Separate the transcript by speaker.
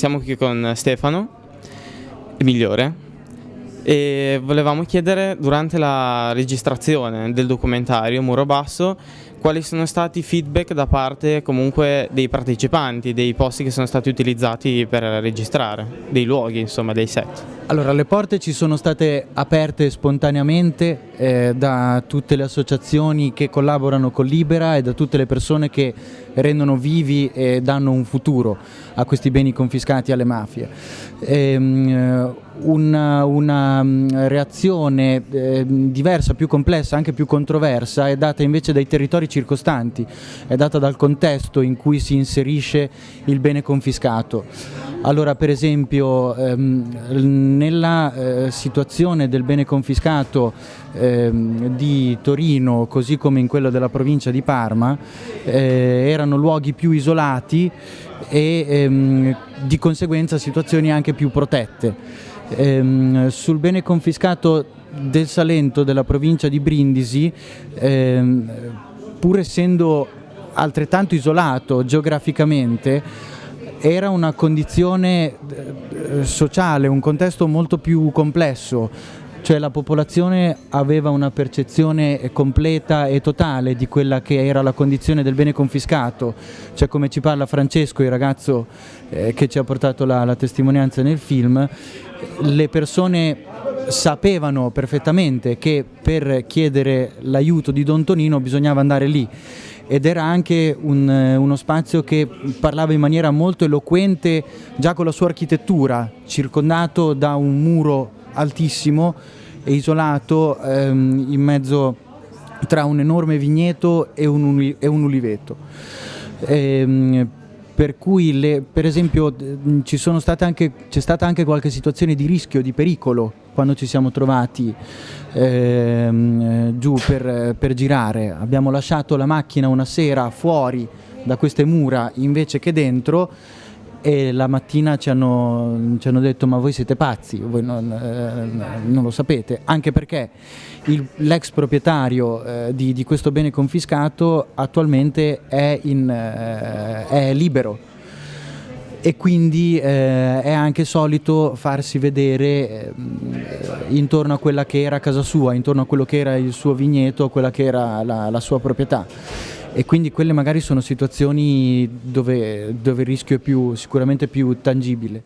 Speaker 1: siamo qui con Stefano, il migliore, e volevamo chiedere durante la registrazione del documentario Muro Basso quali sono stati i feedback da parte comunque dei partecipanti, dei posti che sono stati utilizzati per registrare, dei luoghi insomma, dei set.
Speaker 2: Allora, le porte ci sono state aperte spontaneamente eh, da tutte le associazioni che collaborano con Libera e da tutte le persone che rendono vivi e danno un futuro a questi beni confiscati alle mafie. Ehm, una, una, mm, reazione eh, diversa, più complessa, anche più controversa è data invece dai territori circostanti, è data dal contesto in cui si inserisce il bene confiscato. Allora per esempio ehm, nella eh, situazione del bene confiscato ehm, di Torino così come in quello della provincia di Parma eh, erano luoghi più isolati e ehm, di conseguenza situazioni anche più protette. Ehm, sul bene confiscato del Salento della provincia di Brindisi ehm, pur essendo altrettanto isolato geograficamente era una condizione eh, sociale, un contesto molto più complesso, cioè la popolazione aveva una percezione completa e totale di quella che era la condizione del bene confiscato, cioè come ci parla Francesco, il ragazzo eh, che ci ha portato la, la testimonianza nel film, le persone sapevano perfettamente che per chiedere l'aiuto di Don Tonino bisognava andare lì ed era anche un, uno spazio che parlava in maniera molto eloquente già con la sua architettura, circondato da un muro altissimo e isolato ehm, in mezzo tra un enorme vigneto e un, e un uliveto. Ehm, per cui le, per esempio c'è stata anche qualche situazione di rischio, di pericolo quando ci siamo trovati ehm, giù per, per girare. Abbiamo lasciato la macchina una sera fuori da queste mura invece che dentro e la mattina ci hanno, ci hanno, detto ma voi siete pazzi, voi non, eh, non lo sapete, anche perché l'ex proprietario eh, di, di, questo bene confiscato attualmente è, in, eh, è libero. E quindi eh, è anche solito farsi vedere eh, intorno a quella che era casa sua, intorno a quello che era il suo vigneto, quella che era la, la sua proprietà e quindi quelle magari sono situazioni dove, dove il rischio è più, sicuramente più tangibile.